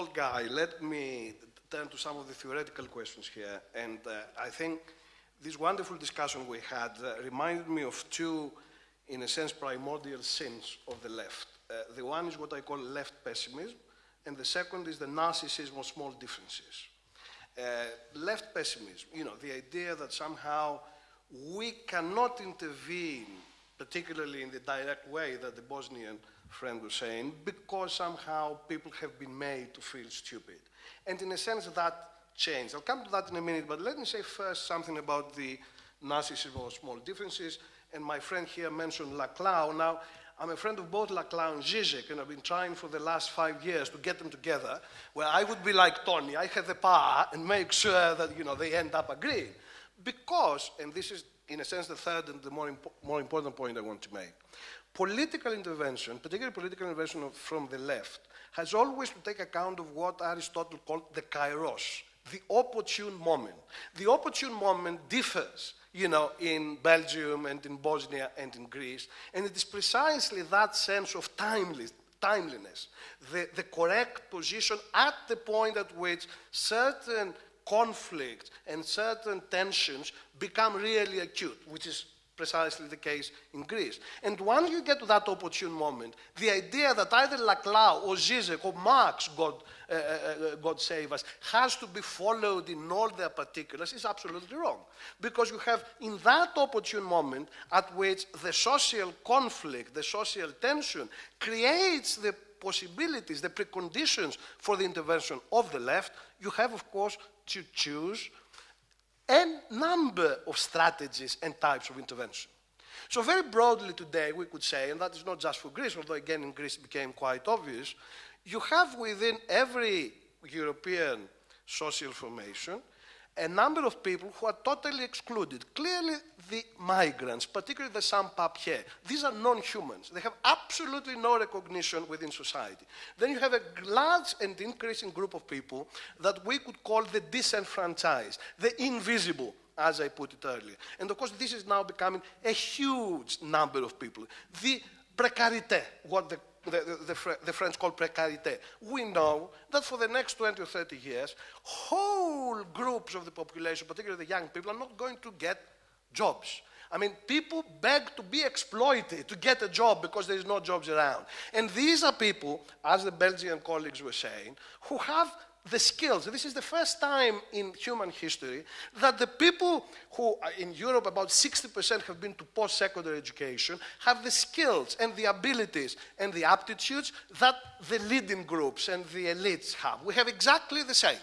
old guy, let me turn to some of the theoretical questions here. And uh, I think this wonderful discussion we had uh, reminded me of two, in a sense, primordial sins of the left. Uh, the one is what I call left pessimism, and the second is the narcissism of small differences. Uh, left pessimism, you know, the idea that somehow we cannot intervene, particularly in the direct way that the Bosnian friend was saying, because somehow people have been made to feel stupid. And in a sense, that changed. I'll come to that in a minute, but let me say first something about the narcissism of small differences. And my friend here mentioned Laclau. Now, I'm a friend of both Laclau and Zizek, and I've been trying for the last five years to get them together, where I would be like Tony, I have the power and make sure that you know, they end up agreeing. Because, and this is in a sense the third and the more, impo more important point I want to make, political intervention, particularly political intervention from the left, has always to take account of what Aristotle called the kairos, the opportune moment. The opportune moment differs, you know, in Belgium and in Bosnia and in Greece, and it is precisely that sense of timeless, timeliness, the, the correct position at the point at which certain conflicts and certain tensions become really acute, which is precisely the case in Greece. And once you get to that opportune moment, the idea that either Laclau or Zizek or Marx, God, uh, uh, uh, God save us, has to be followed in all their particulars is absolutely wrong. Because you have, in that opportune moment at which the social conflict, the social tension creates the possibilities, the preconditions for the intervention of the left, you have, of course, to choose a number of strategies and types of intervention. So very broadly today, we could say, and that is not just for Greece, although again in Greece it became quite obvious, you have within every European social formation a number of people who are totally excluded. Clearly, the migrants, particularly the sans-papiers, these are non-humans. They have absolutely no recognition within society. Then you have a large and increasing group of people that we could call the disenfranchised, the invisible, as I put it earlier. And of course, this is now becoming a huge number of people. The precarité, what the the, the, the, French call précarité. We know that for the next 20 or 30 years, whole groups of the population, particularly the young people, are not going to get jobs. I mean, people beg to be exploited to get a job because there is no jobs around. And these are people, as the Belgian colleagues were saying, who have the skills. This is the first time in human history that the people who in Europe, about 60% have been to post secondary education, have the skills and the abilities and the aptitudes that the leading groups and the elites have. We have exactly the same.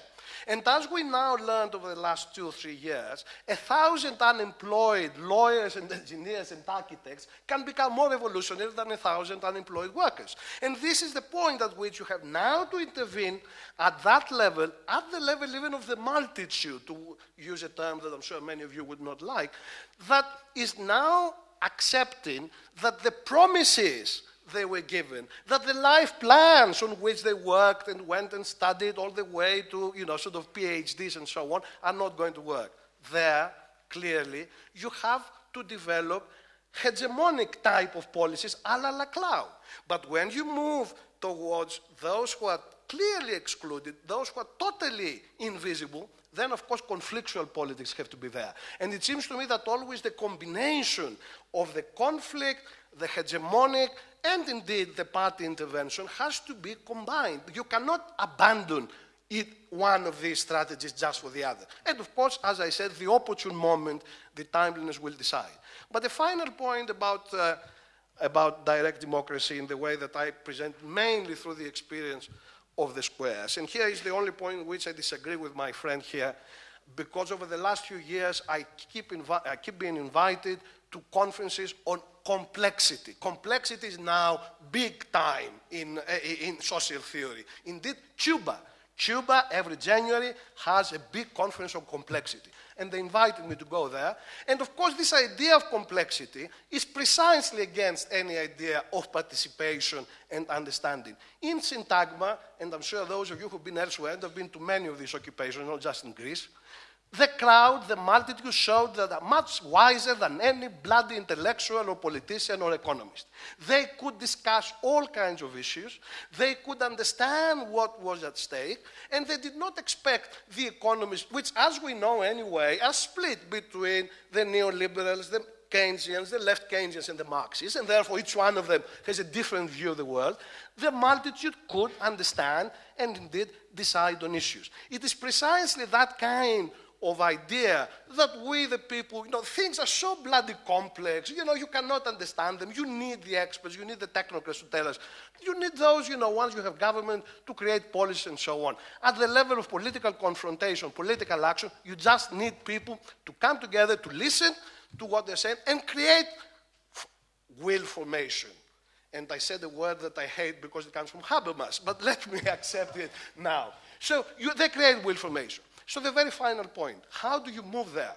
And as we now learned over the last two or three years, a thousand unemployed lawyers and engineers and architects can become more revolutionary than a thousand unemployed workers. And this is the point at which you have now to intervene at that level, at the level even of the multitude, to use a term that I'm sure many of you would not like, that is now accepting that the promises they were given, that the life plans on which they worked and went and studied all the way to, you know, sort of PhDs and so on, are not going to work. There, clearly, you have to develop hegemonic type of policies a la Laclau. But when you move towards those who are clearly excluded, those who are totally invisible, then of course conflictual politics have to be there. And it seems to me that always the combination of the conflict, the hegemonic, and indeed the party intervention has to be combined. You cannot abandon it, one of these strategies just for the other. And of course, as I said, the opportune moment, the timeliness will decide. But the final point about, uh, about direct democracy in the way that I present mainly through the experience of the squares. And here is the only point in which I disagree with my friend here, because over the last few years, I keep, I keep being invited to conferences on complexity. Complexity is now big time in, eh, in social theory. Indeed, Cuba. Cuba, every January, has a big conference on complexity. And they invited me to go there. And of course, this idea of complexity is precisely against any idea of participation and understanding. In Syntagma, and I'm sure those of you who've been elsewhere and have been to many of these occupations, not just in Greece, The crowd, the multitude showed that are much wiser than any bloody intellectual or politician or economist. They could discuss all kinds of issues, they could understand what was at stake, and they did not expect the economists, which, as we know anyway, are split between the neoliberals, the Keynesians, the left Keynesians, and the Marxists, and therefore each one of them has a different view of the world. The multitude could understand and indeed decide on issues. It is precisely that kind of idea that we, the people, you know, things are so bloody complex. You know, you cannot understand them. You need the experts. You need the technocrats to tell us. You need those, you know, once you have government to create policy and so on. At the level of political confrontation, political action, you just need people to come together to listen to what they're saying and create will formation. And I said a word that I hate because it comes from Habermas, but let me accept it now. So you, they create will formation. So the very final point, how do you move there?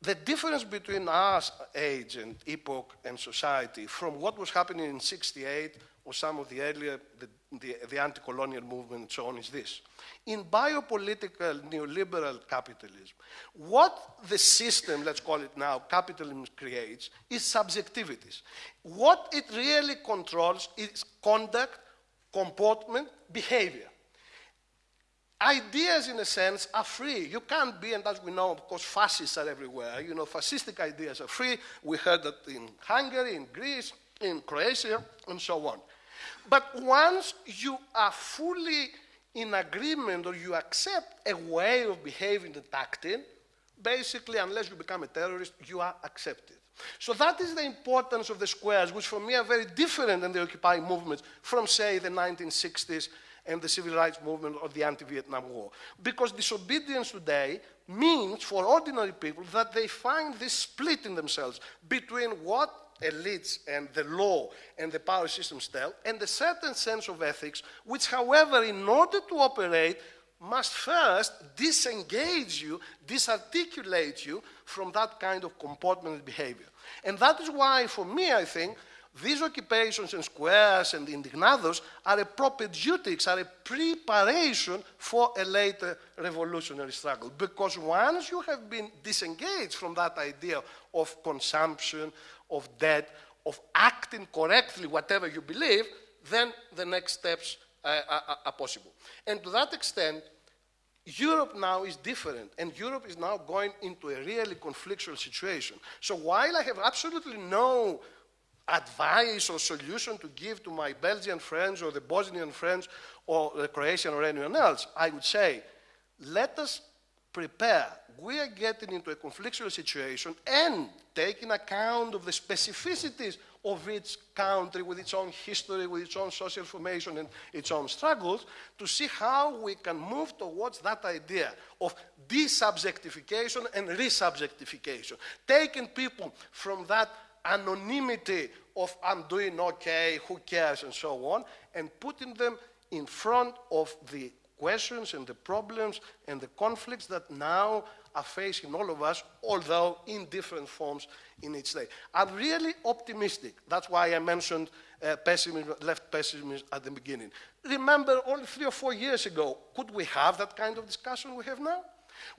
The difference between our age and epoch and society from what was happening in 68 or some of the earlier, the, the, the anti-colonial movement and so on is this. In biopolitical neoliberal capitalism, what the system, let's call it now, capitalism creates is subjectivities. What it really controls is conduct, comportment, behavior ideas, in a sense, are free. You can't be, and as we know, of course, fascists are everywhere. You know, fascistic ideas are free. We heard that in Hungary, in Greece, in Croatia, and so on. But once you are fully in agreement or you accept a way of behaving and acting, basically, unless you become a terrorist, you are accepted. So that is the importance of the squares, which for me are very different than the Occupy movements from, say, the 1960s and the civil rights movement of the anti-Vietnam War. Because disobedience today means for ordinary people that they find this split in themselves between what elites and the law and the power systems tell and a certain sense of ethics, which, however, in order to operate, must first disengage you, disarticulate you from that kind of comportment and behavior. And that is why, for me, I think, these occupations and squares and indignados are a propaedeutics, are a preparation for a later revolutionary struggle. Because once you have been disengaged from that idea of consumption, of debt, of acting correctly, whatever you believe, then the next steps are, are possible. And to that extent, Europe now is different, and Europe is now going into a really conflictual situation. So while I have absolutely no advice or solution to give to my Belgian friends or the Bosnian friends or the Croatian or anyone else, I would say, let us prepare. We are getting into a conflictual situation and taking account of the specificities of each country with its own history, with its own social formation and its own struggles, to see how we can move towards that idea of desubjectification and resubjectification, taking people from that anonymity of I'm doing okay, who cares, and so on, and putting them in front of the questions and the problems and the conflicts that now are facing all of us, although in different forms in each day. I'm really optimistic. That's why I mentioned uh, pessimism, left pessimism at the beginning. Remember, only three or four years ago, could we have that kind of discussion we have now?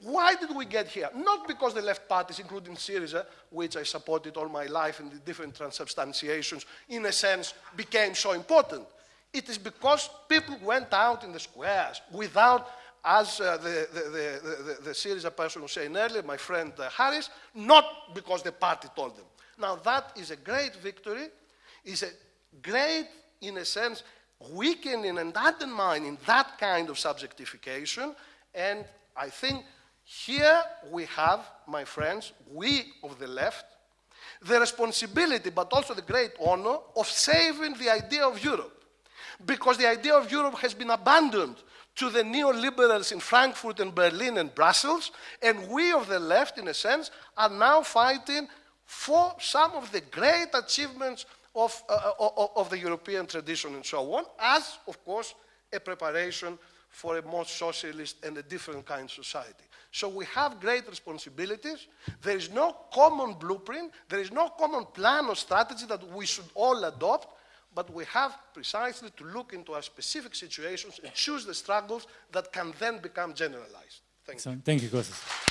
Why did we get here? Not because the left parties, including Syriza, which I supported all my life in the different transubstantiations, in a sense, became so important. It is because people went out in the squares without, as uh, the, the, the, the, Syriza person was saying earlier, my friend uh, Harris, not because the party told them. Now, that is a great victory, is a great, in a sense, weakening and undermining that kind of subjectification, and I think here we have, my friends, we of the left, the responsibility, but also the great honor of saving the idea of Europe. Because the idea of Europe has been abandoned to the neoliberals in Frankfurt and Berlin and Brussels, and we of the left, in a sense, are now fighting for some of the great achievements of, uh, uh of the European tradition and so on, as, of course, a preparation for a more socialist and a different kind of society. So we have great responsibilities. There is no common blueprint. There is no common plan or strategy that we should all adopt. But we have precisely to look into our specific situations and choose the struggles that can then become generalized. Thank you. Thank you, Kostas.